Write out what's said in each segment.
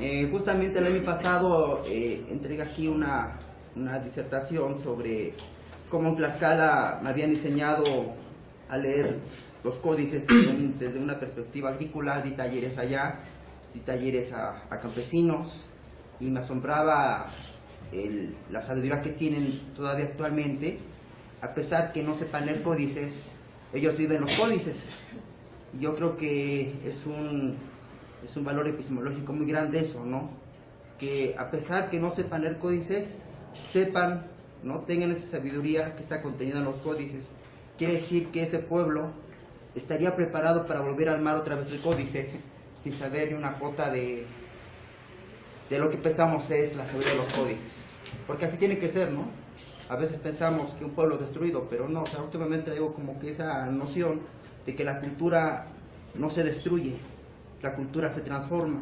Eh, justamente el año pasado eh, entregué aquí una, una, disertación sobre cómo en Tlaxcala me habían enseñado a leer los códices desde una perspectiva agrícola, di talleres allá, di talleres a, campesinos y me asombraba la sabiduría que tienen todavía actualmente, a pesar que no sepan leer códices, ellos viven los códices. Yo creo que es un es un valor epistemológico muy grande eso, ¿no? Que a pesar que no sepan leer códices, sepan, ¿no? Tengan esa sabiduría que está contenida en los códices. Quiere decir que ese pueblo estaría preparado para volver a armar otra vez el códice sin saber ni una cuota de, de lo que pensamos es la sabiduría de los códices. Porque así tiene que ser, ¿no? A veces pensamos que un pueblo destruido, pero no, o sea, últimamente digo como que esa noción de que la cultura no se destruye, la cultura se transforma.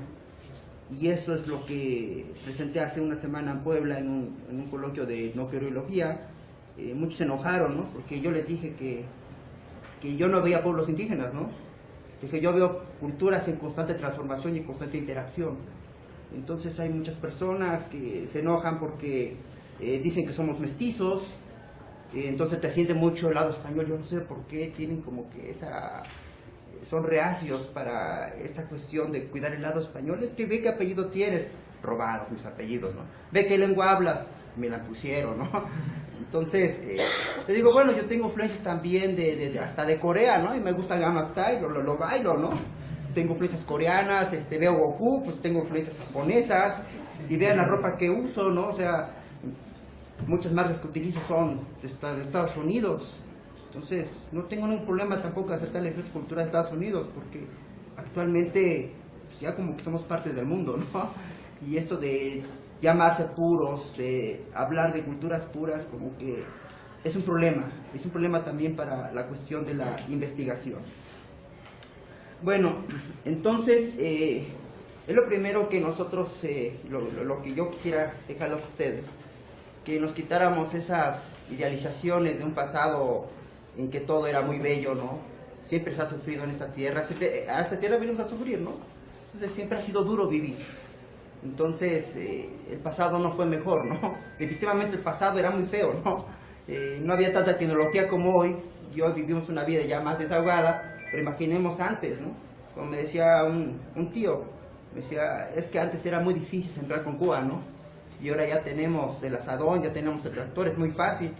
Y eso es lo que presenté hace una semana en Puebla en un, en un coloquio de no Eh, muchos se enojaron, ¿no? Porque yo les dije que, que yo no veía pueblos indígenas, ¿no? Dije, yo veo culturas en constante transformación y constante interacción. Entonces hay muchas personas que se enojan porque eh, dicen que somos mestizos, eh, entonces te siente mucho el lado español, yo no sé por qué tienen como que esa son reacios para esta cuestión de cuidar el lado español, es que ve qué apellido tienes, robados mis apellidos, ¿no? Ve qué lengua hablas, me la pusieron, ¿no? Entonces, eh, le digo, bueno, yo tengo influencias también de, hasta de Corea, ¿no? Y me gusta Gamma Style, lo, lo, lo bailo, ¿no? Tengo influencias coreanas, este, veo Goku, pues tengo influencias japonesas, y vean la ropa que uso, ¿no? O sea, muchas marcas que utilizo son de Estados Unidos, entonces, no tengo ningún problema tampoco de aceptar la cultura de Estados Unidos, porque actualmente pues, ya como que somos parte del mundo, ¿no? Y esto de llamarse puros, de hablar de culturas puras, como que es un problema, es un problema también para la cuestión de la investigación. Bueno, entonces, eh, es lo primero que nosotros, eh, lo, lo, que yo quisiera dejarles a ustedes, que nos quitáramos esas idealizaciones de un pasado en que todo era muy bello, ¿no? Siempre se ha sufrido en esta tierra, a esta tierra venimos a sufrir, ¿no? Entonces siempre ha sido duro vivir. Entonces, eh, el pasado no fue mejor, ¿no? Definitivamente el pasado era muy feo, ¿no? Eh, no había tanta tecnología como hoy, y hoy vivimos una vida ya más desahogada, pero imaginemos antes, ¿no? Como me decía un, un tío, me decía, es que antes era muy difícil sembrar con Cuba, ¿no? Y ahora ya tenemos el asadón, ya tenemos el tractor, es muy fácil.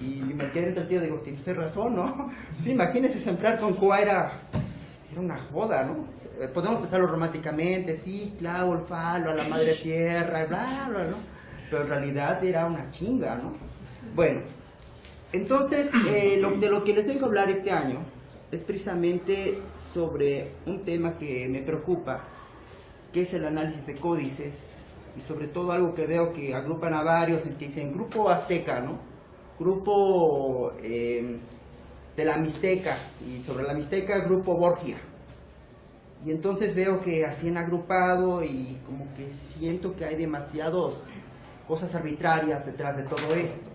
Y me quedé tío, digo, tiene usted razón, ¿no? Sí, imagínese sembrar con Cuba era, era una joda, ¿no? Podemos pensarlo románticamente, sí, clavo el falo a la madre tierra, bla, bla, ¿no? Pero en realidad era una chinga, ¿no? Bueno, entonces, eh, de lo que les vengo a hablar este año es precisamente sobre un tema que me preocupa, que es el análisis de códices, y sobre todo algo que veo que agrupan a varios, que dicen Grupo Azteca, ¿no? Grupo eh, de la Mixteca y sobre la Mixteca grupo Borgia. Y entonces veo que así han agrupado y como que siento que hay demasiadas cosas arbitrarias detrás de todo esto.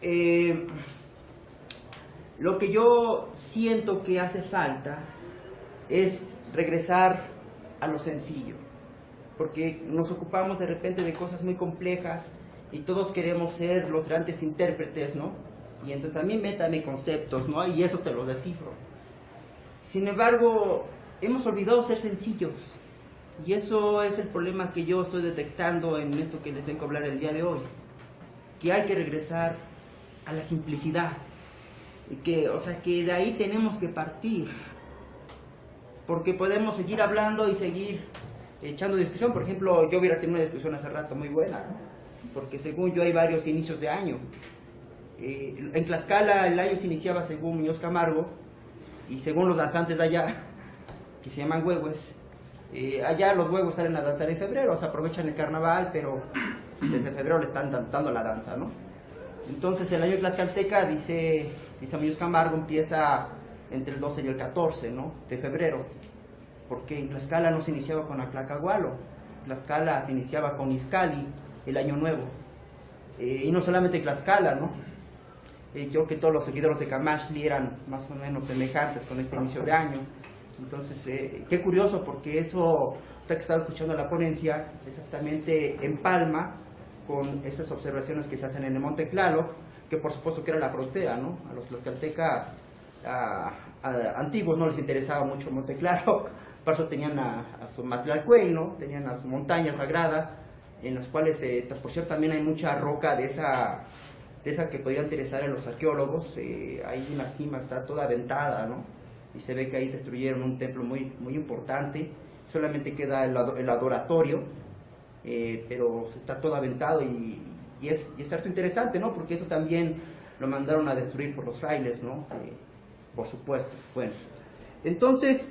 Eh, lo que yo siento que hace falta es regresar a lo sencillo, porque nos ocupamos de repente de cosas muy complejas y todos queremos ser los grandes intérpretes, ¿no? Y entonces a mí métame conceptos, ¿no? Y eso te lo descifro. Sin embargo, hemos olvidado ser sencillos. Y eso es el problema que yo estoy detectando en esto que les vengo a hablar el día de hoy. Que hay que regresar a la simplicidad. Que, o sea, que de ahí tenemos que partir. Porque podemos seguir hablando y seguir echando discusión. Por ejemplo, yo hubiera tenido una discusión hace rato muy buena, ¿no? Porque según yo hay varios inicios de año. Eh, en Tlaxcala el año se iniciaba según Muñoz Camargo, y según los danzantes de allá, que se llaman huevos, eh, allá los huevos salen a danzar en febrero, o sea, aprovechan el carnaval, pero desde febrero le están dando la danza, ¿no? Entonces el año tlaxcalteca, dice, dice Muñoz Camargo, empieza entre el 12 y el 14, ¿no? De febrero, porque en Tlaxcala no se iniciaba con Aclacagualo, Tlaxcala se iniciaba con Izcali, el año nuevo. Eh, y no solamente Tlaxcala, ¿no? Eh, creo que todos los seguidores de Camachli eran más o menos semejantes con este inicio de año. Entonces, eh, qué curioso, porque eso usted que estaba escuchando la ponencia, exactamente empalma con esas observaciones que se hacen en el Monte Tlaloc, que por supuesto que era la frontera, ¿no? A los tlaxcaltecas antiguos no les interesaba mucho Monte Tlaloc, por eso tenían a, su Matlalcuey, ¿no? Tenían a su montaña sagrada, en las cuales, eh, por cierto, también hay mucha roca de esa, de esa que podría interesar a los arqueólogos, eh, ahí en la cima está toda aventada, ¿no? Y se ve que ahí destruyeron un templo muy, muy importante, solamente queda el, adoratorio, eh, pero está todo aventado y, es, y es harto interesante, ¿no? Porque eso también lo mandaron a destruir por los frailes, ¿no? Eh, por supuesto. Bueno, entonces,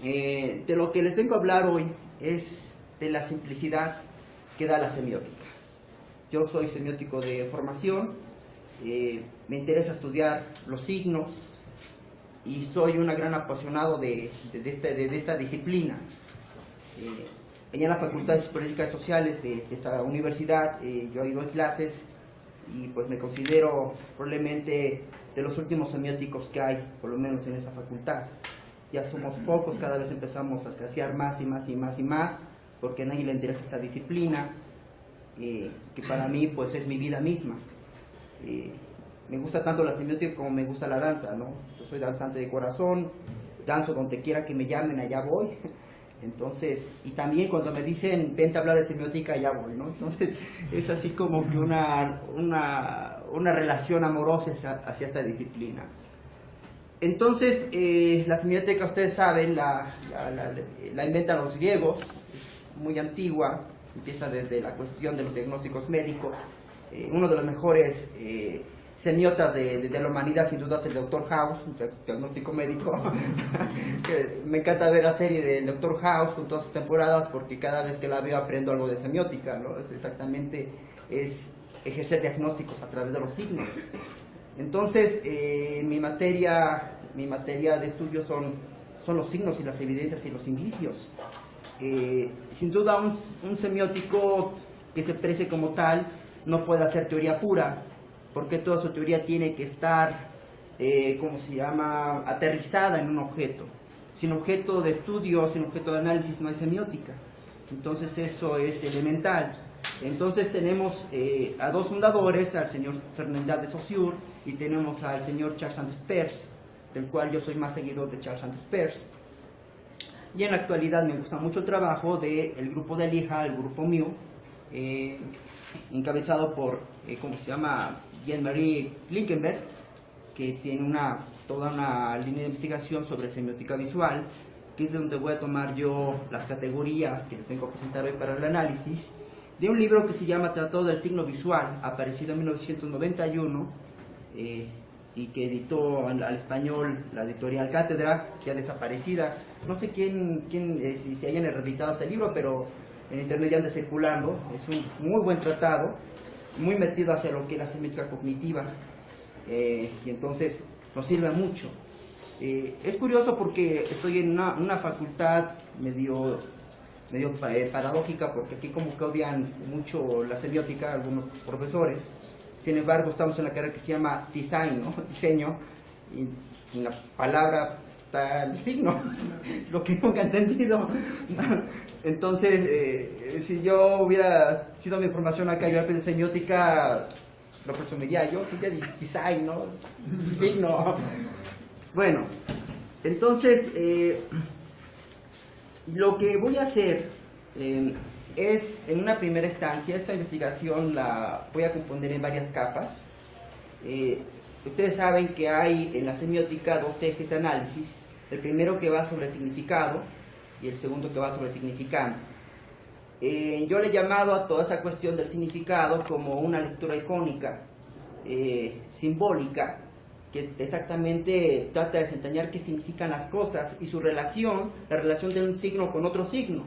de lo que les vengo a hablar hoy es de la simplicidad que da la semiótica. Yo soy semiótico de formación, me interesa estudiar los signos y soy un gran apasionado de, de, esta, de esta, disciplina en la Facultad de Políticas Sociales de, esta universidad, eh, yo he ido clases y pues me considero probablemente de los últimos semióticos que hay, por lo menos en esa facultad. Ya somos pocos, cada vez empezamos a escasear más y más y más y más, porque a nadie le interesa esta disciplina, eh, que para mí pues es mi vida misma. Eh, me gusta tanto la semiótica como me gusta la danza, ¿no? Yo soy danzante de corazón, danzo donde quiera que me llamen, allá voy. Entonces, y también cuando me dicen, vente a hablar de semiótica, ya voy, ¿no? Entonces, es así como que una, una, una relación amorosa hacia esta disciplina. Entonces, eh, la semiótica, ustedes saben, la, la, la, inventan los griegos, muy antigua, empieza desde la cuestión de los diagnósticos médicos. Eh, uno de los mejores eh, semiotas de, de, la humanidad, sin duda es el Dr. House, diagnóstico médico. me encanta ver la serie del Dr. House con todas sus temporadas porque cada vez que la veo aprendo algo de semiótica, ¿no? Es exactamente, es ejercer diagnósticos a través de los signos. Entonces, eh, mi, materia, mi materia de estudio son, son los signos y las evidencias y los indicios. Eh, sin duda, un, semiótico que se precie como tal no puede hacer teoría pura, porque toda su teoría tiene que estar, eh, ¿cómo se llama?, aterrizada en un objeto. Sin objeto de estudio, sin objeto de análisis no hay semiótica. Entonces eso es elemental. Entonces tenemos eh, a dos fundadores, al señor Fernández de Saussure y tenemos al señor Charles Sanders Peirce, del cual yo soy más seguidor de Charles Sanders Peirce. Y en la actualidad me gusta mucho el trabajo del grupo de Lija, el grupo mío, eh, encabezado por, eh, ¿cómo se llama?, Jean-Marie Linkenberg, que tiene una, toda una línea de investigación sobre semiótica visual, que es de donde voy a tomar yo las categorías que les tengo que presentar hoy para el análisis, de un libro que se llama Tratado del Signo Visual, aparecido en 1991, eh, y que editó al, español la editorial Cátedra, ya desaparecida. No sé quién, quién eh, si, si hayan reeditado este libro, pero en internet ya anda circulando. Es un muy buen tratado muy metido hacia lo que es la semiótica cognitiva eh, y entonces nos sirve mucho. Eh, es curioso porque estoy en una, facultad medio, medio paradójica porque aquí como que odian mucho la semiótica algunos profesores, sin embargo estamos en la carrera que se llama design, diseño, y la palabra el signo, lo que nunca he entendido. Entonces, eh, si yo hubiera sido mi formación acá, yo de semiótica, lo presumiría yo, de design, ¿no? Signo. Bueno, entonces, eh, lo que voy a hacer eh, es, en una primera instancia, esta investigación la voy a componer en varias capas. Ustedes saben que hay en la semiótica dos ejes de análisis, el primero que va sobre significado y el segundo que va sobre significante. Eh, yo le he llamado a toda esa cuestión del significado como una lectura icónica, eh, simbólica, que exactamente trata de desentrañar qué significan las cosas y su relación, la relación de un signo con otro signo.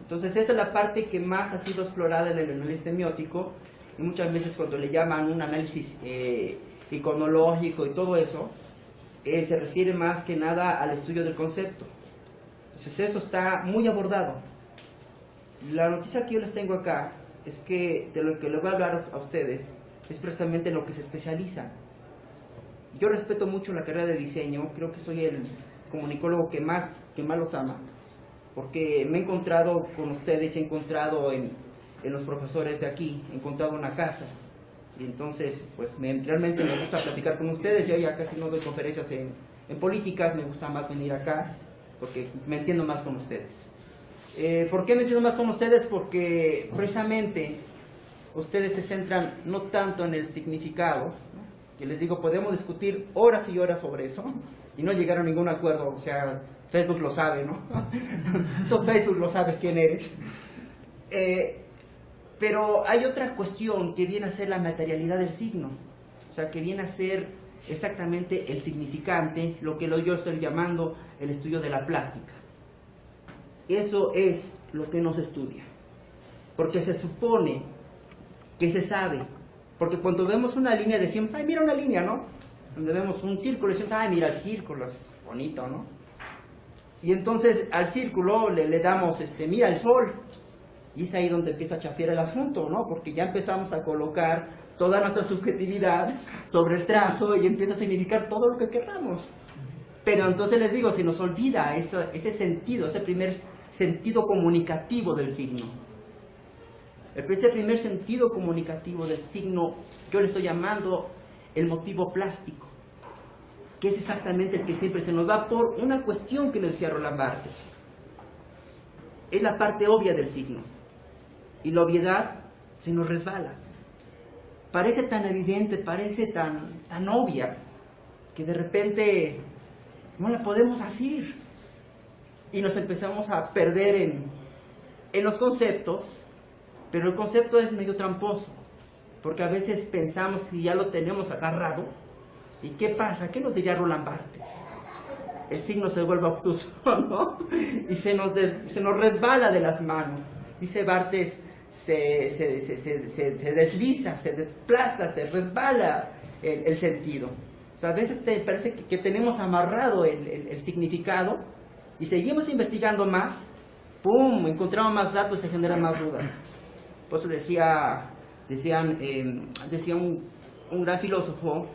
Entonces esa es la parte que más ha sido explorada en el análisis semiótico y muchas veces cuando le llaman un análisis eh, iconológico y todo eso, eh, se refiere más que nada al estudio del concepto. Entonces eso está muy abordado. La noticia que yo les tengo acá es que de lo que les voy a hablar a ustedes es precisamente en lo que se especializan. Yo respeto mucho la carrera de diseño, creo que soy el comunicólogo que más, que más los ama, porque me he encontrado con ustedes, he encontrado en, en los profesores de aquí, he encontrado una casa. Y entonces, pues me, realmente me gusta platicar con ustedes. Yo ya casi no doy conferencias en, en políticas, me gusta más venir acá, porque me entiendo más con ustedes. Eh, ¿Por qué me entiendo más con ustedes? Porque precisamente ustedes se centran no tanto en el significado, que les digo, podemos discutir horas y horas sobre eso y no llegar a ningún acuerdo, o sea, Facebook lo sabe, ¿no? Tú Facebook lo sabes quién eres. Eh, pero hay otra cuestión que viene a ser la materialidad del signo, o sea, que viene a ser exactamente el significante, lo que yo estoy llamando el estudio de la plástica. Eso es lo que no se estudia, porque se supone que se sabe, porque cuando vemos una línea decimos, ay, mira una línea, ¿no? Cuando vemos un círculo decimos, ay, mira el círculo, es bonito, ¿no? Y entonces al círculo le, le damos, este, mira el sol, y es ahí donde empieza a chafiar el asunto, ¿no? Porque ya empezamos a colocar toda nuestra subjetividad sobre el trazo y empieza a significar todo lo que queramos. Pero entonces les digo, se nos olvida eso, ese sentido, ese primer sentido comunicativo del signo. Ese primer sentido comunicativo del signo, yo le estoy llamando el motivo plástico, que es exactamente el que siempre se nos va por una cuestión que nos decía Roland Barthes. Es la parte obvia del signo y la obviedad se nos resbala. Parece tan evidente, parece tan, tan obvia, que de repente no la podemos hacer. Y nos empezamos a perder en, en los conceptos, pero el concepto es medio tramposo, porque a veces pensamos que ya lo tenemos agarrado. ¿Y qué pasa? ¿Qué nos diría Roland Barthes? El signo se vuelve obtuso, ¿no? Y se nos, se nos resbala de las manos. Dice Barthes, se, se, se, se, desliza, se desplaza, se resbala el, el sentido. O sea, a veces te parece que, que tenemos amarrado el, el, el, significado y seguimos investigando más, ¡pum! Encontramos más datos se generan más dudas. Por eso decía, decían, eh, decía un, un, gran filósofo,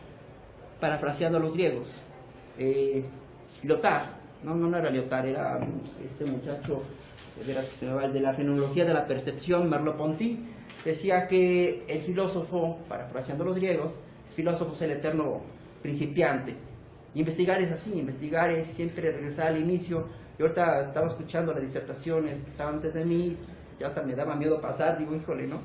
parafraseando a los griegos, eh, Lyotard, no, no, no era Lyotard, era este muchacho verás que se me va el de la fenomenología de la percepción, Merleau-Ponty, decía que el filósofo, parafraseando los griegos, el filósofo es el eterno principiante. Investigar es así, investigar es siempre regresar al inicio. Yo ahorita estaba escuchando las disertaciones que estaban antes de mí, ya hasta me daba miedo pasar, digo, híjole, ¿no?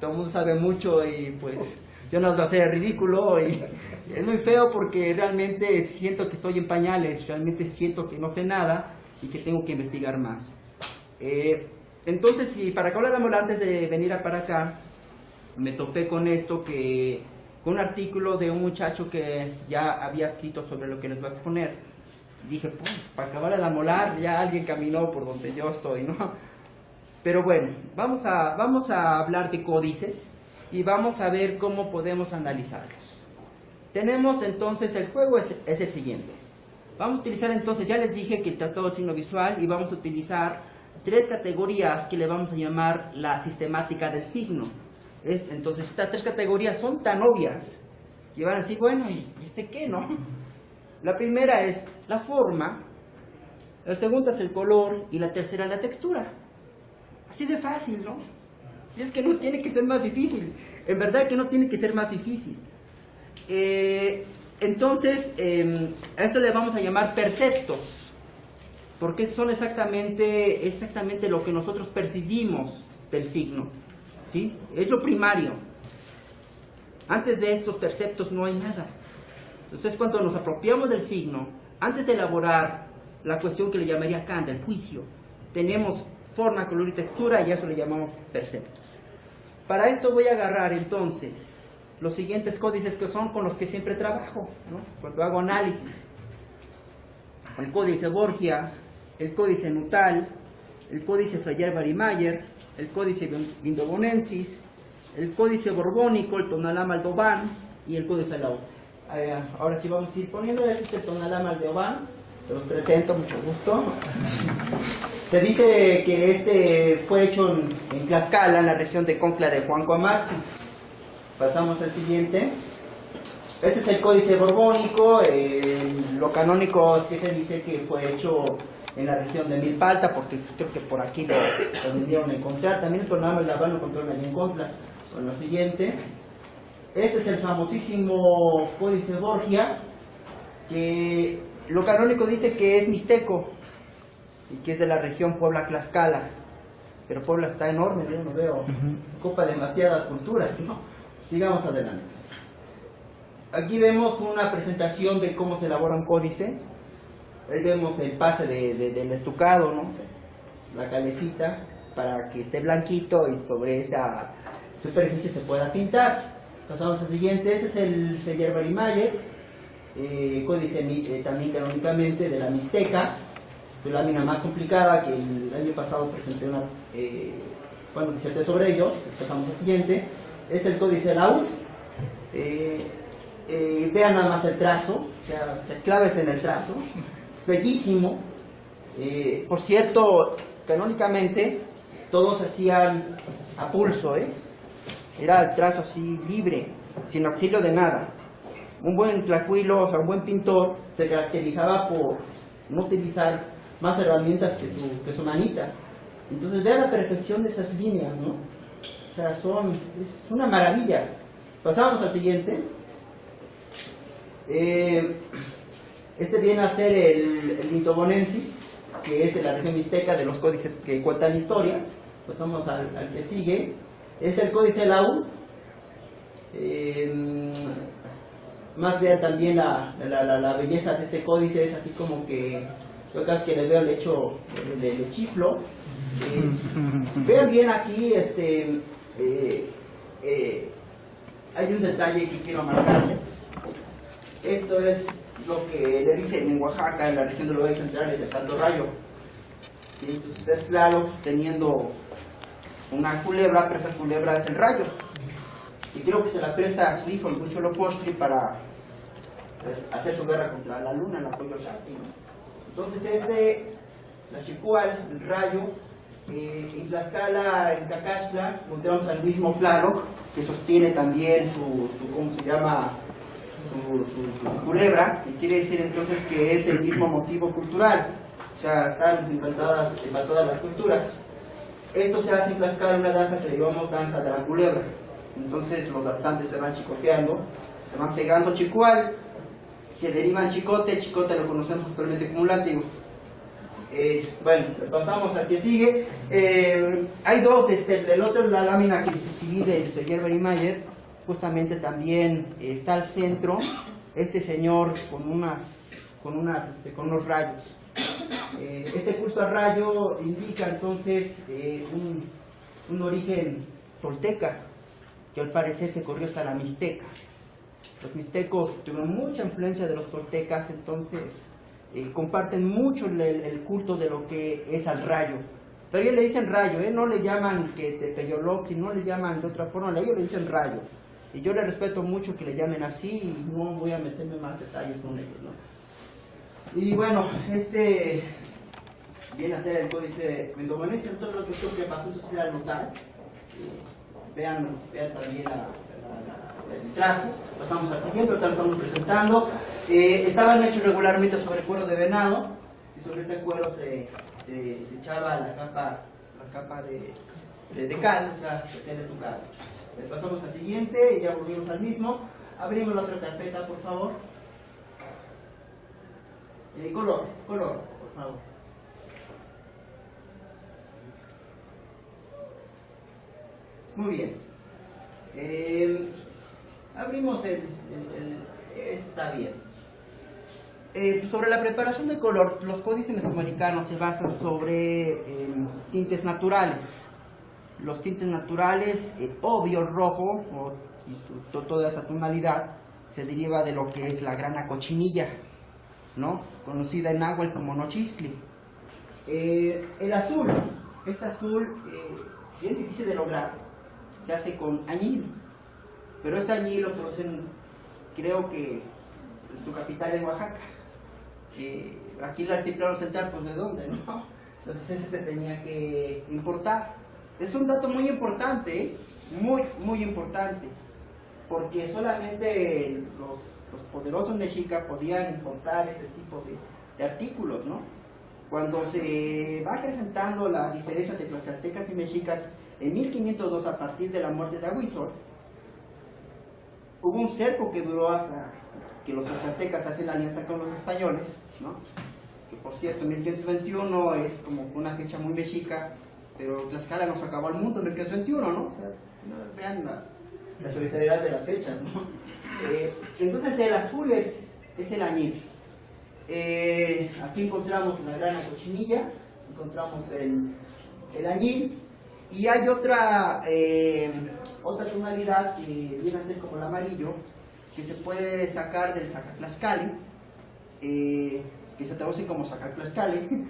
Todo el mundo sabe mucho y pues yo no lo hacer ridículo y es muy feo porque realmente siento que estoy en pañales, realmente siento que no sé nada y que tengo que investigar más. Eh, entonces, si para que habláramos antes de venir para acá, me topé con esto, que con un artículo de un muchacho que ya había escrito sobre lo que les voy a exponer. Dije, pues, para acabar de molar, ya alguien caminó por donde yo estoy, ¿no? Pero bueno, vamos a, vamos a hablar de códices y vamos a ver cómo podemos analizarlos. Tenemos entonces, el juego es, es el siguiente. Vamos a utilizar entonces, ya les dije que el tratado de signo visual y vamos a utilizar tres categorías que le vamos a llamar la sistemática del signo. Entonces, estas tres categorías son tan obvias que van a decir, bueno, ¿y este qué, no? La primera es la forma, la segunda es el color y la tercera la textura. Así de fácil, ¿no? Y es que no tiene que ser más difícil. En verdad que no tiene que ser más difícil. Eh, entonces, eh, a esto le vamos a llamar perceptos porque son exactamente, exactamente lo que nosotros percibimos del signo. ¿sí? Es lo primario. Antes de estos perceptos no hay nada. Entonces cuando nos apropiamos del signo, antes de elaborar la cuestión que le llamaría Kant, el juicio, tenemos forma, color y textura y a eso le llamamos perceptos. Para esto voy a agarrar entonces los siguientes códices que son con los que siempre trabajo, ¿no? cuando hago análisis. El códice Borgia, el códice Nutal, el códice Freyer-Barimayer, el códice Vindobonensis, el códice borbónico, el Tonalá Aldoban y el códice Lau. Eh, ahora sí vamos a ir poniendo, este es el Tonalá Aldoban, se los presento, mucho gusto. Se dice que este fue hecho en, Tlaxcala, en la región de Concla de Juan Coamaxi. Pasamos al siguiente. Este es el códice borbónico, eh, lo canónico es que se dice que fue hecho en la región de Milpalta, porque creo que por aquí lo, lo vendieron a encontrar. También el tornado de la van a encontrar en contra. Bueno, lo siguiente. Este es el famosísimo Códice Borgia, que lo canónico dice que es mixteco y que es de la región Puebla-Tlaxcala. Pero Puebla está enorme, yo no veo. Copa demasiadas culturas, ¿no? Sigamos adelante. Aquí vemos una presentación de cómo se elabora un códice. Ahí vemos el pase de, de- del estucado, ¿no? La calecita para que esté blanquito y sobre esa superficie se pueda pintar. Pasamos al siguiente. Ese es el Feyer Barimayer, eh, códice eh, también canónicamente de la Mixteca. Su lámina más complicada que el año pasado presenté una. Eh, bueno, diserté sobre ello. Pasamos al siguiente. Es el códice Laud. Eh, eh, vean nada más el trazo, o sea, se claves en el trazo, bellísimo. Eh, por cierto, canónicamente todos hacían a pulso, ¿eh? era el trazo así libre, sin auxilio de nada. Un buen tlacuilo, o sea, un buen pintor, se caracterizaba por no utilizar más herramientas que su, que su manita. Entonces vean la perfección de esas líneas, ¿no? O sea, son, es una maravilla. Pasamos al siguiente. Eh, este viene a ser el, el Lintobonensis, que es de la región mixteca de los códices que cuentan historias. Pasamos al, al que sigue. Es el códice Laúd. Eh, más bien también la, la, la- belleza de este códice es así como que yo casi que le veo el hecho de, de chiflo. Eh, vean bien aquí, este, eh, eh, hay un detalle que quiero marcarles. Esto es lo que le dicen en Oaxaca, en la región de los valles centrales del Santo Rayo. Y entonces es claro, teniendo una culebra, pero esa culebra es el rayo. Y creo que se la presta a su hijo, el Lucho Lopostri, para pues, hacer su guerra contra la luna, el apoyo Shakti. ¿no? Entonces es de la Chicual, el rayo, eh, en Tlaxcala, en Cacaxtla, encontramos al mismo Tlaloc, que sostiene también su, su ¿cómo se llama? Su, su- su culebra, y quiere decir entonces que es el mismo motivo cultural. O sea, están implantadas en todas las culturas. Esto se hace en Tlaxcala, una danza que llamamos danza de la culebra. Entonces los danzantes se van chicoteando, se van pegando chicual, se derivan chicote, chicote lo conocemos actualmente como látigo. Eh, bueno, pasamos al que sigue. Eh, hay dos, este, el otro es la lámina que se divide de Gerber y Mayer, justamente también eh, está al centro este señor con unas, con unas, este, con unos rayos. Eh, este culto al rayo indica entonces eh, un, un origen tolteca, que al parecer se corrió hasta la mixteca. Los mixtecos tuvieron mucha influencia de los toltecas, entonces comparten mucho el, el culto de lo que es al rayo. Pero ellos le dicen rayo, no le llaman que te peyoloqui, no le llaman de otra forma, ellos le dicen rayo. Y yo le respeto mucho que le llamen así y no voy a meterme más detalles con ellos. ¿no? Y bueno, este viene a ser el códice mendogonense, entonces lo que que pasó entonces era anotar. Eh, vean, vean también el trazo. Pasamos al siguiente, ahorita lo estamos presentando. Eh, estaban hechos regularmente sobre cuero de venado y sobre este cuero se, se, se echaba la capa, la capa de, de, cal, o sea, recién estucado. Eh, pasamos al siguiente y ya volvimos al mismo. Abrimos la otra carpeta, por favor. Eh, color, color, por favor. Muy bien. Eh, abrimos el, Está bien. Eh, sobre la preparación de color, los códices mesoamericanos se basan sobre eh, tintes naturales. Los tintes naturales, eh, obvio rojo, o, toda esa tonalidad, se deriva de lo que es la grana cochinilla, ¿no? conocida en agua como nochistli. Eh, el azul, este azul eh, es difícil de lograr, se hace con añil, pero este añil lo producen, creo que en su capital es Oaxaca. Eh, aquí el altiplano central, pues de dónde, ¿no? Entonces ese se tenía que importar. Es un dato muy importante, ¿eh? muy, muy importante, porque solamente los, los poderosos mexicas podían importar ese tipo de, de artículos, ¿no? cuando se va acrecentando la diferencia de tlaxcaltecas y mexicas, en 1502, a partir de la muerte de Aguizor, hubo un cerco que duró hasta que los tlaxcaltecas hacen alianza con los españoles, ¿no? que por cierto, 1521 es como una fecha muy mexica, pero Tlaxcala nos acabó al mundo en 1521, ¿no? O sea, vean las, la solidaridad de las fechas, ¿no? Eh, entonces el azul es, es el añil. Eh, aquí encontramos la grana cochinilla, encontramos el, el añil, y hay otra, eh, otra tonalidad que viene a ser como el amarillo, que se puede sacar del sacaclascali, eh, que se traduce como sacaclascali,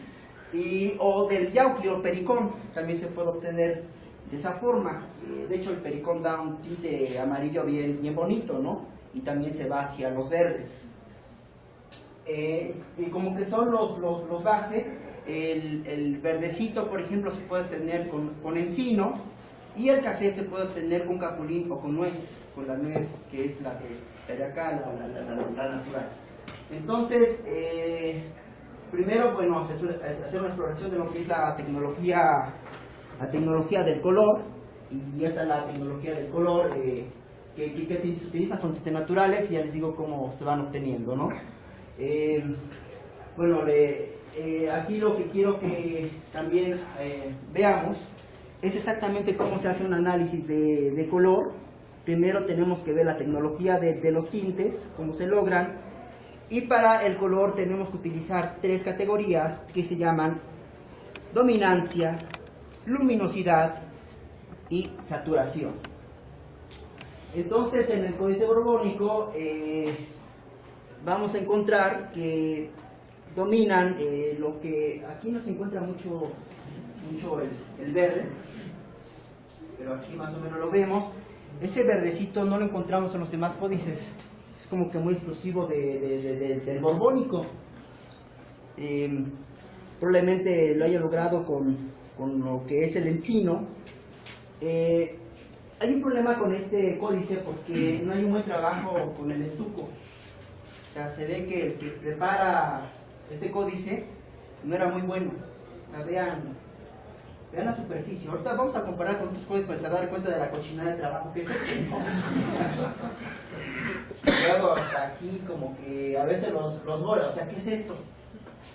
y, o del yauclio pericón, también se puede obtener de esa forma. Eh, de hecho, el pericón da un tinte amarillo bien, bien bonito, ¿no? Y también se va hacia los verdes. Eh, y como que son los, los, los base, el, el, verdecito, por ejemplo, se puede obtener con, con, encino, y el café se puede obtener con capulín o con nuez, con la nuez que es la de, de acá, la, la, la, la, natural. Entonces, eh, primero, bueno, hacer una exploración de lo que es la tecnología, la tecnología del color, y esta es la tecnología del color eh, que, que, que, se utiliza, son tintes naturales, y ya les digo cómo se van obteniendo, ¿no? Eh, bueno, le, eh, aquí lo que quiero que también eh, veamos es exactamente cómo se hace un análisis de, de color. Primero tenemos que ver la tecnología de, de, los tintes, cómo se logran. Y para el color tenemos que utilizar tres categorías que se llaman dominancia, luminosidad y saturación. Entonces en el códice borbónico eh, vamos a encontrar que dominan eh, lo que aquí no se encuentra mucho, mucho el, el, verde, pero aquí más o menos lo vemos. Ese verdecito no lo encontramos en los demás códices, es como que muy exclusivo de, de, de, del borbónico. Eh, probablemente lo haya logrado con, con, lo que es el encino. Eh, hay un problema con este códice porque no hay un buen trabajo con el estuco. O sea, se ve que el que prepara este códice no era muy bueno. O vean, vean la superficie. Ahorita vamos a comparar con otros códices para se dar cuenta de la cochinada de trabajo que es. Luego hasta aquí como que a veces los, los bola, o sea, ¿qué es esto?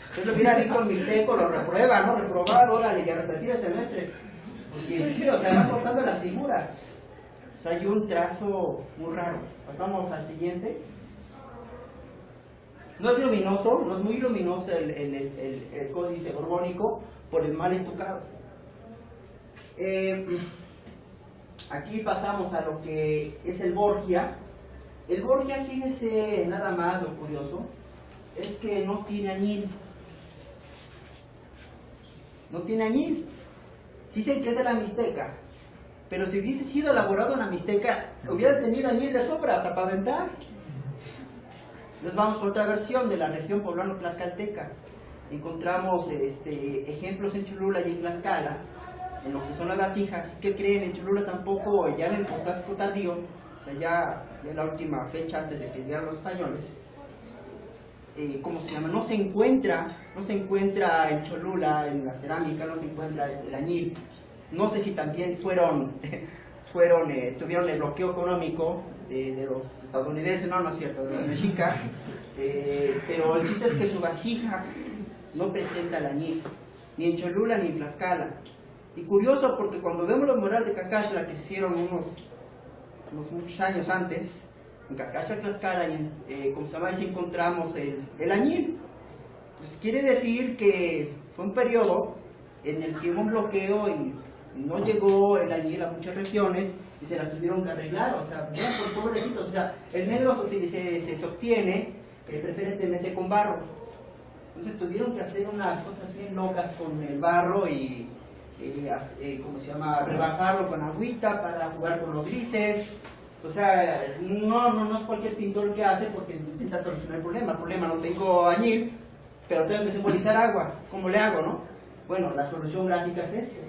Usted lo hubiera visto en Mixteco, lo reprueba, ¿no? Reprobado, órale, y a repetir el semestre. Porque sí, o sea, van cortando las figuras. O sea, hay un trazo muy raro. Pasamos al siguiente. No es luminoso, no es muy luminoso el, el, el, el códice borbónico por el mal estucado. Eh, aquí pasamos a lo que es el Borgia. El Borgia, fíjese nada más lo curioso, es que no tiene añil. No tiene añil. Dicen que es de la Mixteca, pero si hubiese sido elaborado en la Mixteca, hubiera tenido añil de sobra para aventar. Nos vamos por otra versión de la región poblano-tlaxcalteca. Encontramos este, ejemplos en Cholula y en Tlaxcala, en lo que son las vasijas. ¿Qué creen? En Cholula tampoco, ya en el clásico tardío, o sea, ya, la última fecha antes de que llegaran los españoles, eh, ¿cómo se llama? No se encuentra, no se encuentra en Cholula, en la cerámica, no se encuentra el, añil. No sé si también fueron, fueron eh, tuvieron el bloqueo económico de, de, los estadounidenses, no, no es cierto, de los mexicas, eh, pero el chiste es que su vasija no presenta el añil, ni en Cholula ni en Tlaxcala. Y curioso porque cuando vemos los murales de Cacaxla que se hicieron unos, unos muchos años antes, en Cacaxla, Tlaxcala, y en, eh, como se llama, encontramos el, el añil. Pues quiere decir que fue un periodo en el que hubo un bloqueo y no llegó el añil a muchas regiones y se las tuvieron que arreglar, o sea, por pobrecitos, o sea, el negro se, se, se obtiene eh, preferentemente con barro. Entonces tuvieron que hacer unas cosas bien locas con el barro y, eh, eh, ¿cómo se llama?, rebajarlo con agüita para jugar con los grises. O sea, no, no, no es cualquier pintor que hace porque intenta solucionar el problema. El problema, no tengo añil, pero tengo que simbolizar agua. ¿Cómo le hago, no? Bueno, la solución gráfica es esta.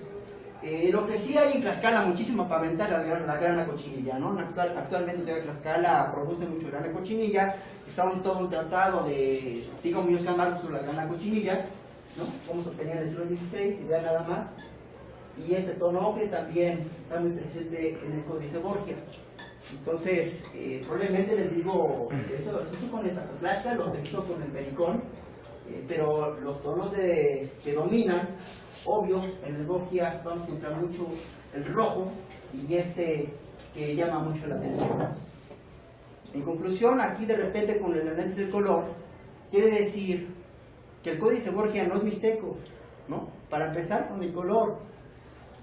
Eh, lo que sí hay en Tlaxcala muchísimo para aventar la, la, la grana cochinilla, ¿no? Actual, actualmente Tlaxcala produce mucho grana cochinilla, está un, todo un tratado de Tigo Muñoz Camargo sobre la grana cochinilla, ¿no? Cómo se obtenía en el siglo XVI, y vean nada más. Y este tono ocre también está muy presente en el Códice Borgia. Entonces, eh, probablemente les digo, eso, eso con esa plata, lo se hizo con el pericón, eh, pero los tonos de, que dominan, obvio, en el Borgia vamos a encontrar mucho el rojo y este que llama mucho la atención. En conclusión, aquí de repente con el análisis del color, quiere decir que el códice Borgia no es mixteco, ¿no? Para empezar con el color.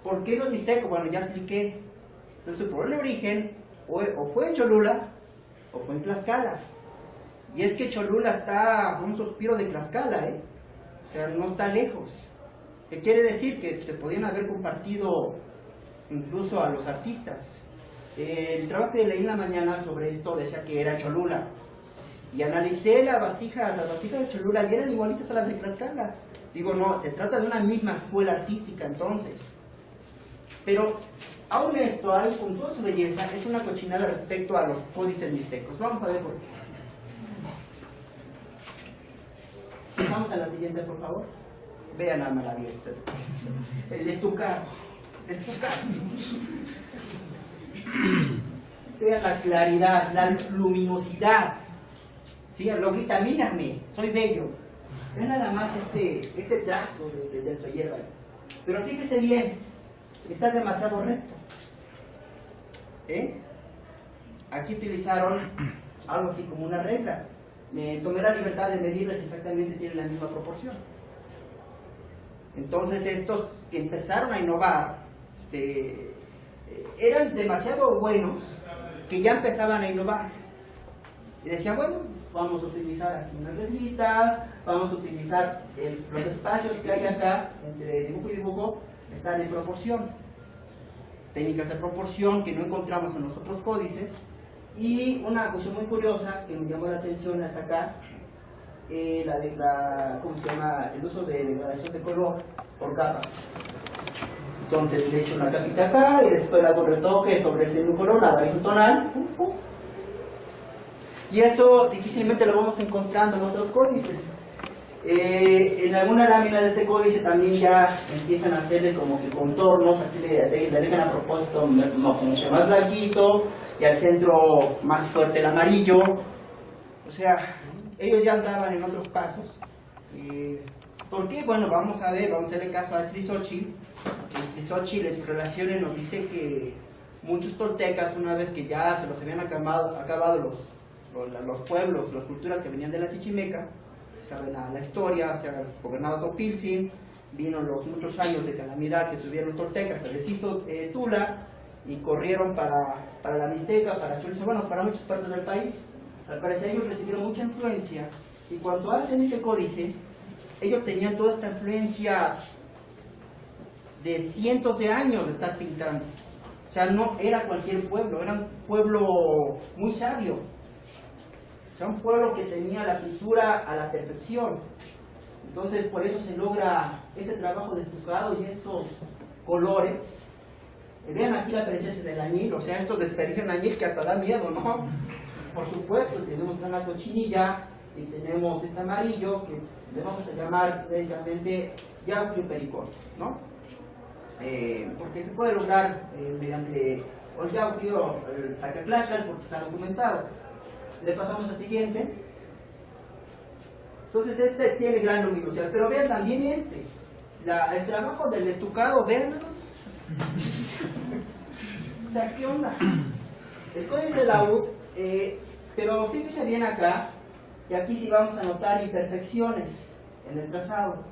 ¿Por qué no es mixteco? Bueno, ya expliqué. Entonces, por el origen, o, o fue en Cholula, o fue en Tlaxcala. Y es que Cholula está a un suspiro de Tlaxcala, ¿eh? O sea, no está lejos. ¿Qué quiere decir? Que se podían haber compartido incluso a los artistas. El trabajo que leí en la mañana sobre esto decía que era Cholula. Y analicé la vasija, las vasijas de Cholula y eran igualitas a las de Tlaxcala. Digo, no, se trata de una misma escuela artística entonces. Pero aún esto, con toda su belleza, es una cochinada respecto a los códices mixtecos. Vamos a ver por qué. Vamos a la siguiente, por favor. Vean la maravilla esta. El. Estucado. Vean la claridad, la luminosidad. ¿Sí? Lo grita, mírame, soy bello. Vean nada más este, este trazo de, de, del. Pero fíjese bien, está demasiado recto. ¿Eh? Aquí utilizaron algo así como una regla. Me tomé la libertad de medirles exactamente, tienen la misma proporción. Entonces estos que empezaron a innovar se, eran demasiado buenos que ya empezaban a innovar. Y decían, bueno, vamos a utilizar aquí unas reglitas, vamos a utilizar el, los espacios que hay acá entre dibujo y dibujo, están en proporción. Técnicas de proporción que no encontramos en los otros códices. Y una cosa muy curiosa que me llamó la atención es acá, eh, la, ¿cómo se llama? el uso de degradación de color por capas. Entonces le echo una capita acá y después le hago retoque sobre ese mismo color, la tonal. Y eso difícilmente lo vamos encontrando en otros códices. Eh, en alguna lámina de este códice también ya empiezan a hacerle como que contornos, aquí le, le, le dejan a propósito mucho más blanquito y al centro más fuerte el amarillo. O sea, ellos ya andaban en otros pasos. Eh, ¿Por qué? Bueno, vamos a ver, vamos a hacerle caso a Strizochil. Strizochil en sus relaciones nos dice que muchos toltecas, una vez que ya se los habían acabado, acabado los, los pueblos, las culturas que venían de la Chichimeca, saben la, historia, se ha gobernado Topilzin, vino los muchos años de calamidad que tuvieron los toltecas, se deshizo eh, Tula y corrieron para, para la Mixteca, para Chorizo, bueno, para muchas partes del país. Al parecer ellos recibieron mucha influencia y cuando hacen ese códice, ellos tenían toda esta influencia de cientos de años de estar pintando. O sea, no era cualquier pueblo, era un pueblo muy sabio. O sea, un pueblo que tenía la pintura a la perfección. Entonces, por eso se logra ese trabajo de estucado y estos colores. Eh, vean aquí la presencia del añil, o sea, estos desperdicios añil que hasta da miedo, ¿no? Por supuesto, tenemos una cochinilla y tenemos este amarillo que le vamos a llamar directamente yauquio pericón, ¿no? Eh, porque se puede lograr eh, mediante el yauquio, el sacaclacal, porque está documentado. Le pasamos al siguiente. Entonces este tiene gran luminosidad, pero vean también este, el trabajo del estucado, vean o sea, ¿qué onda? El códice de la U, eh, pero fíjense bien acá, y aquí sí vamos a notar imperfecciones en el trazado.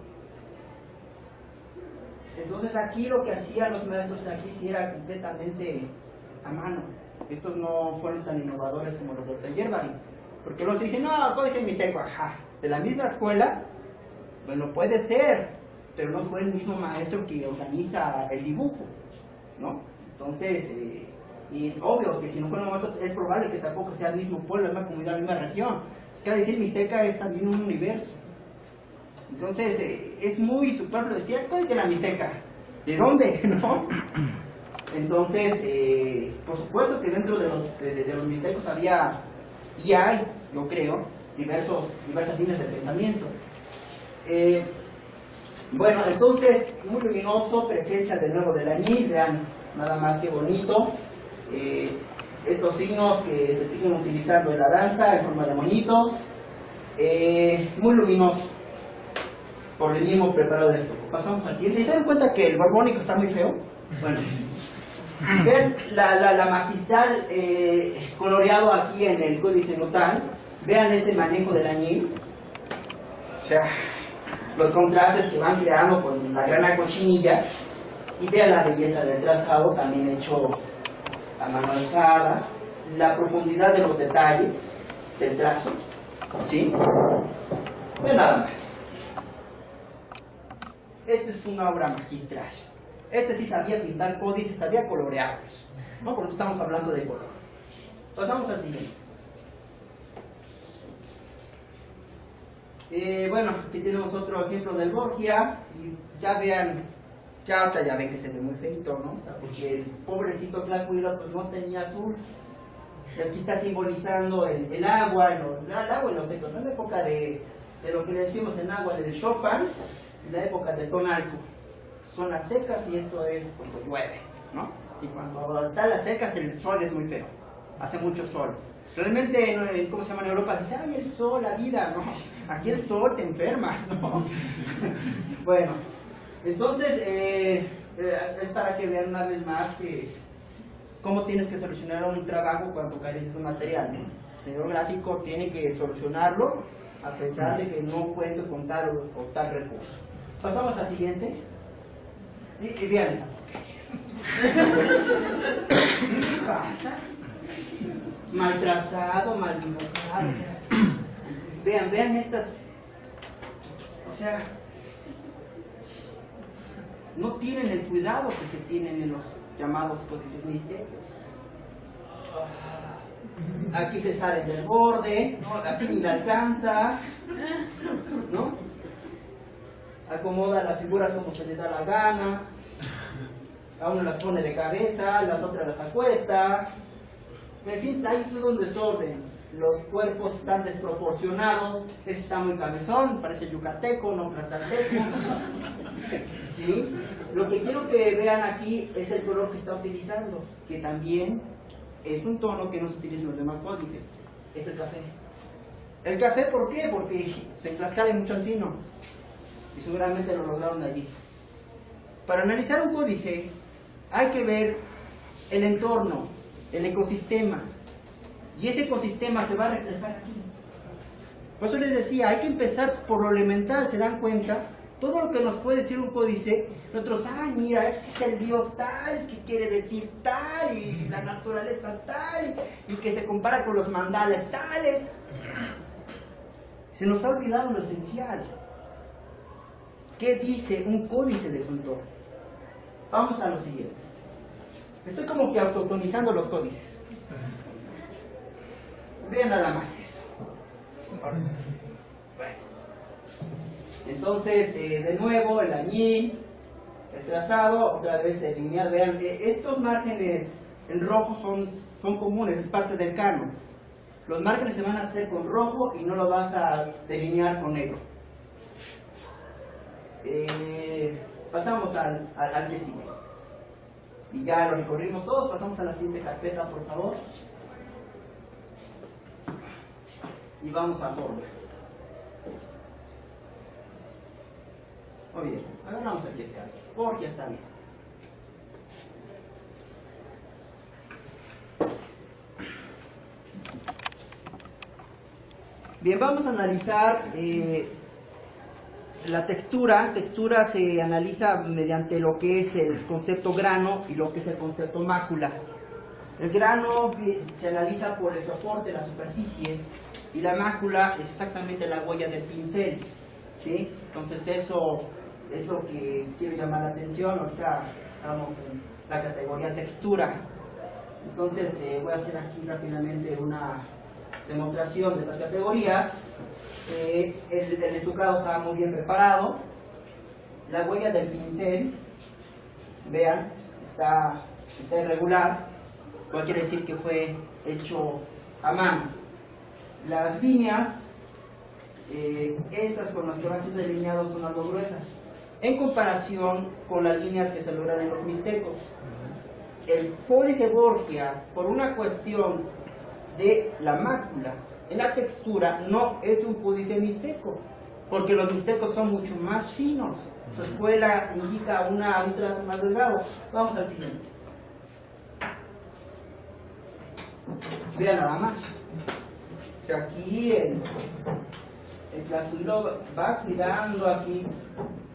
Entonces aquí lo que hacían los maestros aquí sí era completamente a mano. Estos no fueron tan innovadores como los de Yerbari. Porque los dicen, no, todo dice mixteco, ajá. De la misma escuela, bueno, puede ser, pero no fue el mismo maestro que organiza el dibujo, ¿no? Entonces, eh, y obvio que si no fuera maestro, es probable que tampoco sea el mismo pueblo, la misma comunidad, la misma región. Es que decir Mixteca es también un universo. Entonces, eh, es muy superfluo decir, ¿cuál dice la Mixteca? ¿De dónde? ¿No? Entonces, eh, por supuesto que dentro de los, de, los mixtecos había, y hay, yo creo, diversos, diversas líneas de pensamiento. Eh, Bueno, entonces, muy luminoso, presencia de nuevo del añil, vean nada más que bonito. Eh, estos signos que se siguen utilizando en la danza en forma de monitos. Muy luminoso, por el mismo preparado de esto. Pasamos al siguiente. ¿Se dan cuenta que el borbónico está muy feo? Bueno, vean la, la, la magistral eh, coloreado aquí en el códice notal. Vean este manejo del añil. O sea, los contrastes que van creando con la grana cochinilla y vean la belleza del trazado también hecho a mano alzada, la profundidad de los detalles del trazo, ¿sí? Vean nada más. Esta es una obra magistral. Este sí sabía pintar códices, sabía colorearlos, ¿no? Porque estamos hablando de color. Pasamos al siguiente. Eh, bueno, aquí tenemos otro ejemplo del Borgia. Y ya vean, ya otra ya ven que se ve muy feito, ¿no? O sea, porque el pobrecito Clacuilo pues no tenía azul. Y aquí está simbolizando el, agua, el, el agua y los secos, ¿no? En la época de, de lo que decimos en agua del Chopin, en la época del Tonalco. Son las secas y esto es cuando llueve, ¿no? Y cuando están las secas el sol es muy feo, hace mucho sol. Realmente, en- ¿cómo se llama en Europa? Dice, ay, el sol, la vida, no. Aquí el sol te enfermas, ¿no? bueno, entonces, eh, eh, es para que vean una vez más que cómo tienes que solucionar un trabajo cuando careces de material. El señor gráfico tiene que solucionarlo a pesar de que no cuente con tal o tal recurso. Pasamos al siguiente. Y, vean esa. ¿Qué pasa? mal trazado, mal vean, vean estas. O sea, no tienen el cuidado que se tienen en los llamados códices misterios. Aquí se sale del borde, aquí ni le alcanza, ¿no? Acomoda las figuras como se les da la gana, a uno las pone de cabeza, las otras las acuesta, en fin, hay todo un desorden. Los cuerpos están desproporcionados. Este está muy cabezón, parece yucateco, no plazateco. ¿Sí? Lo que quiero que vean aquí es el color que está utilizando, que también es un tono que no se utiliza en los demás códices. Es el café. ¿El café por qué? Porque se en Tlaxcala hay mucho encino. Y seguramente lo lograron allí. Para analizar un códice hay que ver el entorno, el ecosistema. Y ese ecosistema se va a reflejar aquí. Por eso les decía, hay que empezar por lo elemental, ¿se dan cuenta? Todo lo que nos puede decir un códice, nosotros, ay, mira, es que es el dios tal, que quiere decir tal, y la naturaleza tal, y que se compara con los mandales tales. Se nos ha olvidado lo esencial. ¿Qué dice un códice de su entorno? Vamos a lo siguiente. Estoy como que autotomizando los códices. Vean nada más eso. Bueno. Entonces, eh, de nuevo, el añil, el trazado, otra vez el lineal. Vean, eh, estos márgenes en rojo son, son comunes, es parte del canon. Los márgenes se van a hacer con rojo y no lo vas a delinear con negro. Eh, pasamos al, al, al que sigue. Y ya lo recorrimos todos, pasamos a la siguiente carpeta, por favor. Y vamos a fórmula. Muy bien, agarramos el que porque está bien. Bien, vamos a analizar eh, la textura. Textura se analiza mediante lo que es el concepto grano y lo que es el concepto mácula. El grano se analiza por el soporte, la superficie, y la mácula es exactamente la huella del pincel. ¿sí? Entonces eso es lo que quiero llamar la atención. Ahorita estamos en la categoría textura. Entonces eh, voy a hacer aquí rápidamente una demostración de estas categorías. El, el estucado está muy bien preparado. La huella del pincel, vean, está, irregular. Lo quiere decir que fue hecho a mano. Las líneas, eh, estas con las que va ser delineado son algo gruesas. en comparación con las líneas que se logran en los mixtecos. El códice Borgia, por una cuestión de la mácula en la textura, no es un códice mixteco, porque los mixtecos son mucho más finos. Su escuela indica una, un trazo más delgado. Vamos al siguiente. Vean nada más. Que aquí el, el clasulo va cuidando aquí.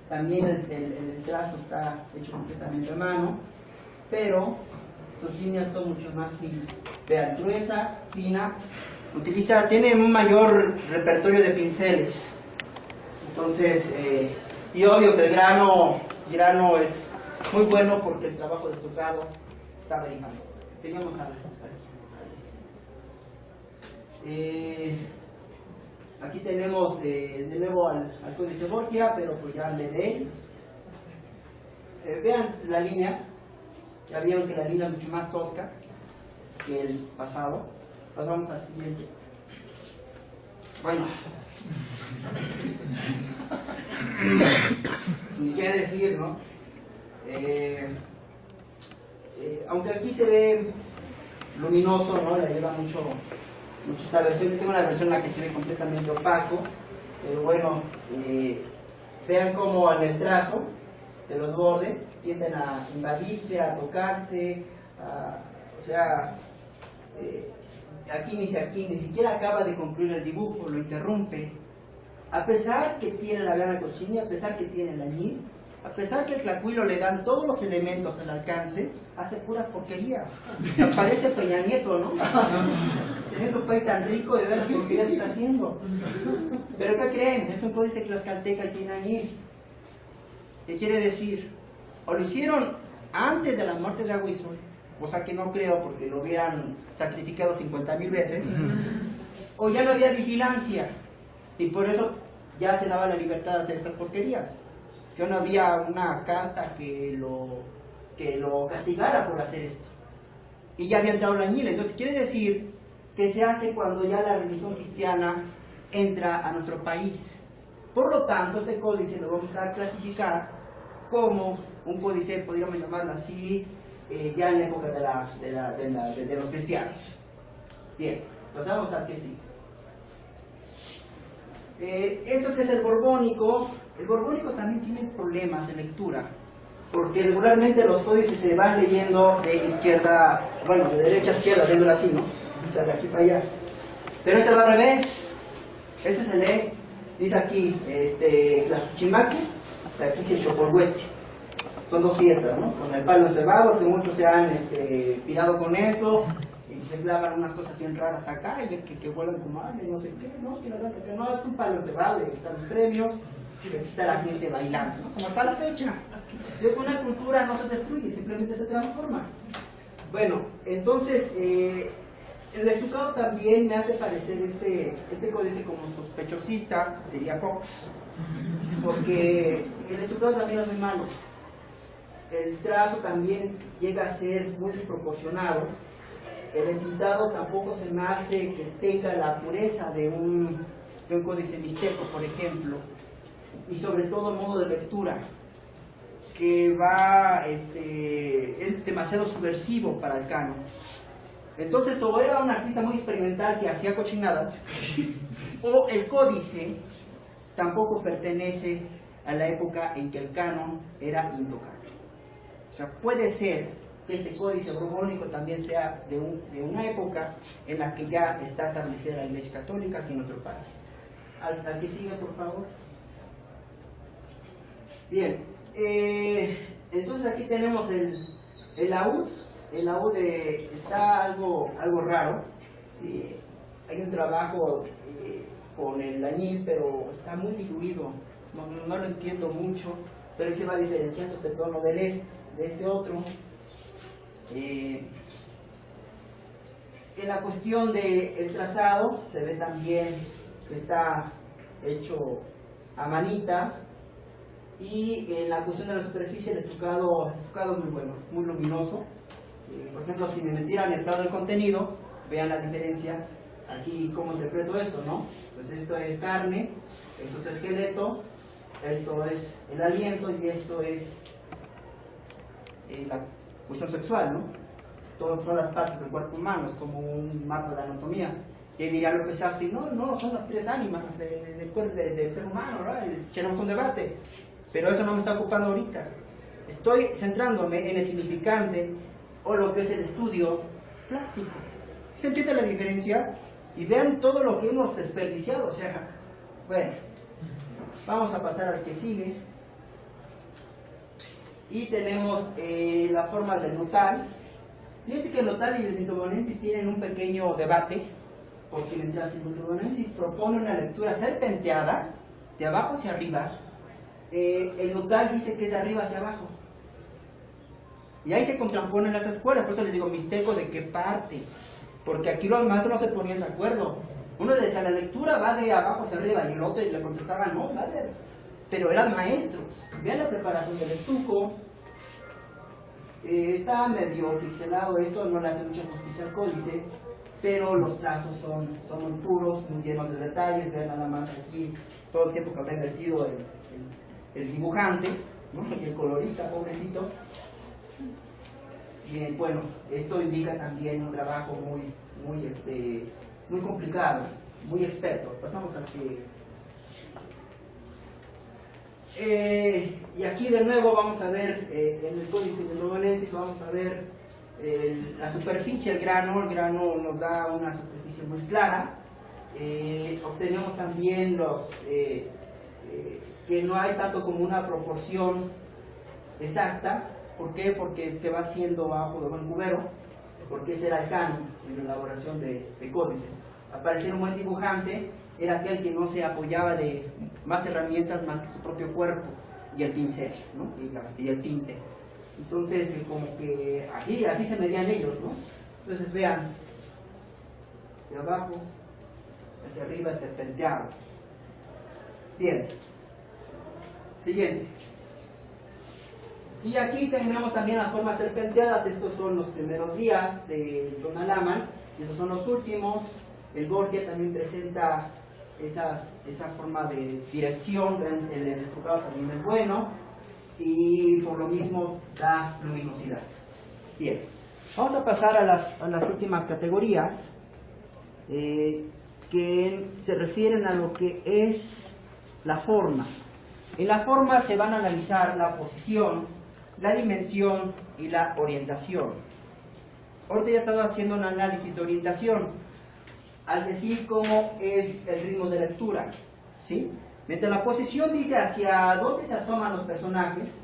También el, el, el trazo está hecho completamente a mano. Pero sus líneas son mucho más finas. Vean, gruesa, fina. Utiliza, tiene un mayor repertorio de pinceles. Entonces, eh, y obvio que el grano, grano es muy bueno porque el trabajo de estocado está verificando. Seguimos a, eh, aquí tenemos eh, de nuevo al, al, códice Borgia, pero pues ya le de eh, vean la línea, ya vieron que la línea es mucho más tosca que el pasado. Pasamos al siguiente. Bueno, ni qué decir, ¿no? Eh, eh, aunque aquí se ve luminoso, ¿no? Le ayuda mucho, mucho esta versión. Yo tengo una versión en la que se ve completamente opaco, pero bueno, eh, vean cómo en el trazo de los bordes tienden a invadirse, a tocarse, o sea, ni, aquí ni siquiera acaba de concluir el dibujo, lo interrumpe. A pesar que tiene la gana cochina, a pesar que tiene el añil, a pesar que el tlacuilo le dan todos los elementos al alcance, hace puras porquerías. Parece Peña Nieto, ¿no? Teniendo un país tan rico de ver las porquerías que está haciendo. Pero ¿qué creen? Es un códice tlaxcalteca y tiene añil. ¿Qué quiere decir? O lo hicieron antes de la muerte de Aguizol, cosa que no creo porque lo hubieran sacrificado 50 mil veces, o ya no había vigilancia y por eso ya se daba la libertad de hacer estas porquerías. Ya no había una casta que lo, que lo castigara por hacer esto. Y ya había entrado la añil. Entonces quiere decir que se hace cuando ya la religión cristiana entra a nuestro país. Por lo tanto, este códice lo vamos a clasificar como un códice, podríamos llamarlo así, eh, ya en la época de, los cristianos. Bien, pasamos al que sí. Eh, esto que es el borbónico, el borbónico también tiene problemas de lectura, porque regularmente los códices se van leyendo de izquierda, bueno, de derecha a izquierda, viéndolo así, ¿no? O sea, de aquí para allá. Pero este va al revés. Este se lee, dice aquí, este, la chimaque, aquí se chocolhuetze. Son dos fiestas, ¿no? Con el palo encerrado, que muchos se han este, pirado con eso, y se clavan unas cosas bien raras acá, y que, que vuelan como y no sé qué, no, que la danza que no, es un palo encerrado, y están los premios, y está la gente bailando, ¿no? Como está la fecha. Yo con una cultura no se destruye, simplemente se transforma. Bueno, entonces, eh, el estucado también me hace parecer este, este códice como sospechosista, diría Fox, porque el estucado también es muy malo. El trazo también llega a ser muy desproporcionado. El entintado tampoco se me hace que tenga la pureza de un, de un códice mixteco, por ejemplo. Y sobre todo modo de lectura, que va, este, es demasiado subversivo para el canon. Entonces, o era un artista muy experimental que hacía cochinadas, o el códice tampoco pertenece a la época en que el canon era intocable. Sea, puede ser que este códice borbónico también sea de, de una época en la que ya está establecida la Iglesia Católica aquí en nuestro país. Al, al que sigue, por favor. Bien, eh, entonces aquí tenemos el, el laúd. El laúd eh, está algo, algo raro. Eh, hay un trabajo con el añil, pero está muy diluido. No, no, lo entiendo mucho, pero se va diferenciando este tono del este, de este otro. Eh, en la cuestión del el trazado se ve también que está hecho a manita y en la cuestión de la superficie el estucado, el es muy bueno, muy luminoso. Eh, por ejemplo, si me metieran el plano del contenido, vean la diferencia aquí cómo interpreto esto, ¿no? Pues esto es carne, esto es esqueleto, esto es el aliento y esto es eh, la cuestión sexual, ¿no? Todas son las partes del cuerpo humano, es como un mapa de anatomía. Y diría López Afti, no, no, son las tres ánimas del cuerpo del ser humano, ¿verdad? Tenemos un debate, pero eso no me está ocupando ahorita. Estoy centrándome en el significante o lo que es el estudio plástico. ¿Se entiende la diferencia? Y vean todo lo que hemos desperdiciado, o sea, bueno, vamos a pasar al que sigue. Y tenemos eh, la forma del notal. Fíjense que el notal y el mitobonensis tienen un pequeño debate, porque mientras el mitobonensis propone una lectura serpenteada, de abajo hacia arriba, eh, el notal dice que es de arriba hacia abajo. Y ahí se contraponen las escuelas, por eso les digo, misteco de qué parte. Porque aquí los maestros no se ponían de acuerdo. Uno decía, la lectura va de abajo hacia arriba, y el otro le contestaba, no, madre. Pero eran maestros. Vean la preparación del estuco. Eh, está medio pixelado esto, no le hace mucha justicia al códice, pero los trazos son, son muy puros, muy llenos de detalles. Vean nada más aquí todo el tiempo que habrá invertido el, dibujante y el colorista, pobrecito. Y bueno, esto indica también un trabajo muy, muy, este, muy complicado, muy experto. Pasamos a que... Eh, y aquí de nuevo vamos a ver, eh, en el códice de Novenensis vamos a ver eh, la superficie, el grano, el grano nos da una superficie muy clara. obtenemos también los que no hay tanto como una proporción exacta, ¿Por qué? Porque se va haciendo bajo de buen cubero, porque era el canon en la elaboración de, códices. Aparecer un buen dibujante era aquel que no se apoyaba de más herramientas más que su propio cuerpo y el pincel ¿no? y, el tinte. Entonces, eh, como que así, así se medían ellos, ¿no? Entonces, vean, de abajo hacia arriba serpenteado. Bien. Siguiente. Y aquí tenemos también las formas serpenteadas, estos son los primeros días de Don Alaman, estos son los últimos. El Borgia también presenta esas, esa forma de dirección, el enfocado también es bueno, y por lo mismo da luminosidad. Bien, vamos a pasar a las, a las últimas categorías eh, que se refieren a lo que es la forma. En la forma se van a analizar la posición, la dimensión y la orientación. Ahorita ya he estado haciendo un análisis de orientación al decir cómo es el ritmo de lectura. ¿sí? Mientras la posición dice hacia dónde se asoman los personajes,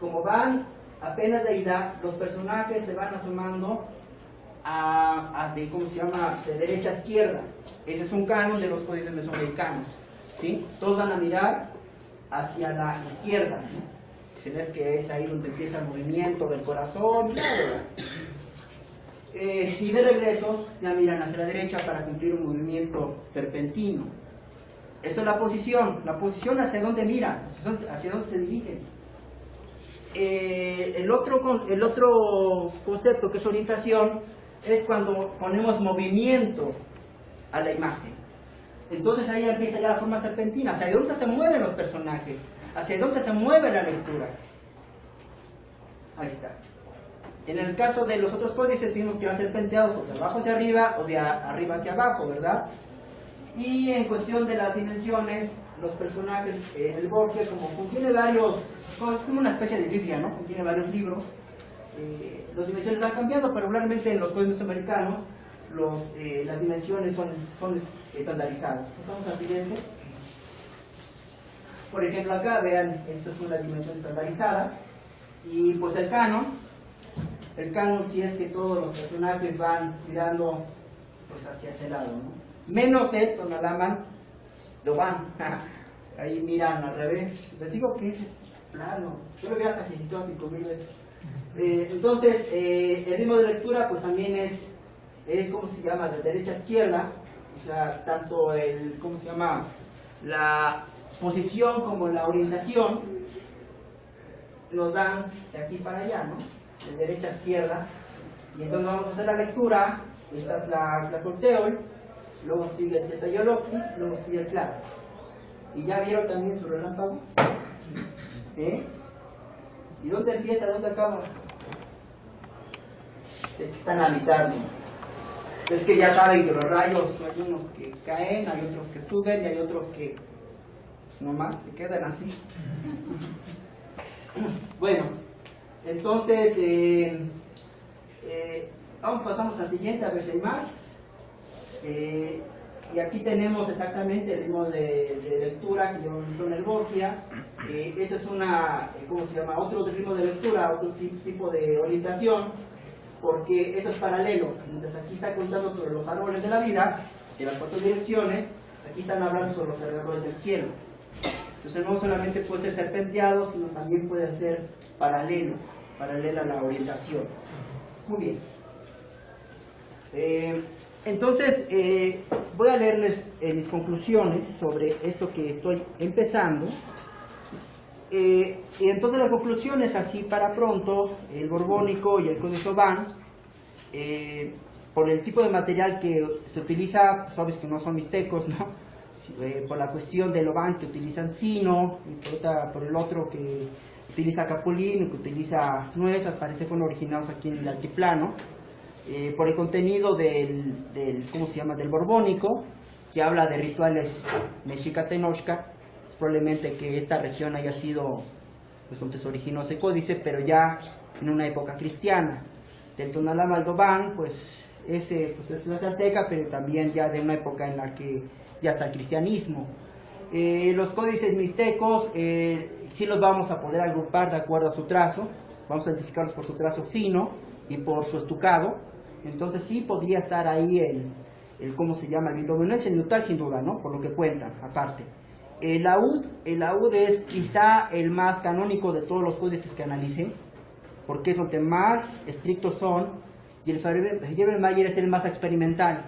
como van apenas de ida, los personajes se van asomando a, de, ¿cómo se llama? de derecha a izquierda. Ese es un canon de los códices mesoamericanos. ¿sí? Todos van a mirar hacia la izquierda ves que es ahí donde empieza el movimiento del corazón, eh, y de regreso ya miran hacia la derecha para cumplir un movimiento serpentino. Esto es la posición, la posición hacia dónde mira, hacia dónde se dirige. Eh, el, otro, el otro concepto que es orientación es cuando ponemos movimiento a la imagen. Entonces ahí empieza ya la forma serpentina, hacia dónde se mueven los personajes, hacia dónde se mueve la lectura. Ahí está. En el caso de los otros códices vimos que van a ser penteados o de abajo hacia arriba o de arriba hacia abajo, ¿verdad? Y en cuestión de las dimensiones, los personajes, eh, el Borgia como contiene varios, es como una especie de Biblia, ¿no? Contiene varios libros. Eh, las dimensiones van cambiando, pero regularmente en los códices americanos los, eh, las dimensiones son, son estandarizadas. Pasamos al siguiente. Por ejemplo, acá vean, esto es una dimensión estandarizada. Y pues el canon, el canon sí es que todos los personajes van mirando pues hacia ese lado, ¿no? Menos el Tonalaman, lo van, ahí miran al revés. Les digo que es plano, yo lo veas a cinco mil veces. Eh, entonces, eh, el ritmo de lectura pues también es, es, ¿cómo se llama?, de derecha a izquierda, o sea, tanto el, ¿cómo se llama?, la posición como la orientación nos dan de aquí para allá, ¿no? De derecha a izquierda. Y entonces vamos a hacer la lectura. Esta es la, la sorteo. Luego sigue el Tetayoloki, luego sigue el claro. ¿Y ya vieron también su relámpago? ¿Eh? ¿Y dónde empieza? ¿Dónde acaba? Se están habitando. Es que ya saben que los rayos hay unos que caen, hay otros que suben y hay otros que pues, nomás se quedan así. Bueno, entonces, eh, eh, vamos, pasamos al siguiente a ver si hay más. Eh, y aquí tenemos exactamente el ritmo de, lectura que yo visto en el Borgia. Este es una, ¿cómo se llama? Otro ritmo de lectura, otro ti- tipo de orientación, porque eso es paralelo. Mientras aquí está contando sobre los árboles de la vida, de las cuatro direcciones, aquí están hablando sobre los alrededores del cielo. Entonces no solamente puede ser serpenteado, sino también puede ser paralelo, paralela a la orientación. Muy bien. Eh, entonces, eh, voy a leerles eh, mis conclusiones sobre esto que estoy empezando. Y entonces las conclusiones, así para pronto, el borbónico y el código van, por el tipo de material que se utiliza, sabes que no son mixtecos, ¿no? Eh, por la cuestión del Oban que utilizan sino, por, el otro que utiliza capulín, que utiliza nuez, al parecer fueron originados aquí en el altiplano eh, por el contenido del, del, ¿cómo se llama?, del borbónico, que habla de rituales mexica-tenochca, probablemente que esta región haya sido, pues donde se originó ese códice, pero ya en una época cristiana. Del Tonalá al Dobán, pues ese pues es la calteca, pero también ya de una época en la que ya está el cristianismo. Eh, los códices mixtecos eh, sí los vamos a poder agrupar de acuerdo a su trazo, vamos a identificarlos por su trazo fino y por su estucado, entonces sí podría estar ahí el, el ¿cómo se llama? El vitomenense neutral sin duda, ¿no? Por lo que cuentan, aparte. El laúd, el laúd es quizá el más canónico de todos los códices que analicé, porque es donde más estrictos son, y el Mayer es el más experimental,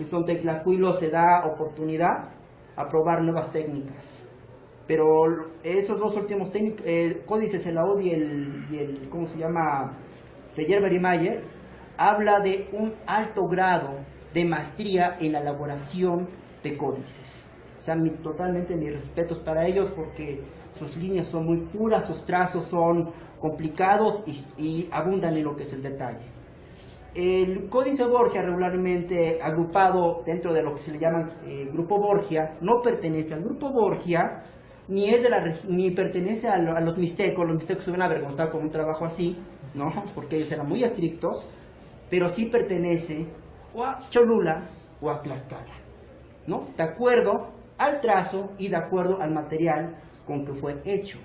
es donde Teclacuilo se da oportunidad a probar nuevas técnicas. Pero esos dos últimos técnic- eh, códices, el laúd y el, y el, ¿cómo se llama? Feyer Mayer, habla de un alto grado de maestría en la elaboración de códices. O sea, mi- totalmente mis respetos para ellos porque sus líneas son muy puras, sus trazos son complicados y, y abundan en lo que es el detalle. El códice Borgia regularmente agrupado dentro de lo que se le llama eh, grupo Borgia no pertenece al grupo Borgia ni pertenece a, a los mixtecos, los mixtecos se ven avergonzados con un trabajo así, ¿no? Porque ellos eran muy estrictos, pero sí pertenece o a Cholula o a Tlaxcala, ¿no? De acuerdo al trazo y de acuerdo al material con que fue hecho.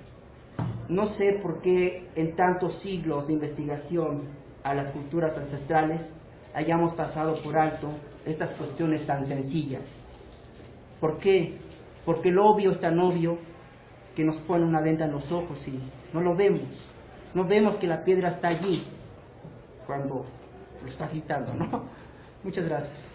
No sé por qué en tantos siglos de investigación a las culturas ancestrales hayamos pasado por alto estas cuestiones tan sencillas. ¿Por qué? Porque lo obvio es tan obvio que nos pone una venda en los ojos y no lo vemos. No vemos que la piedra está allí cuando lo está gritando, ¿no? Muchas gracias.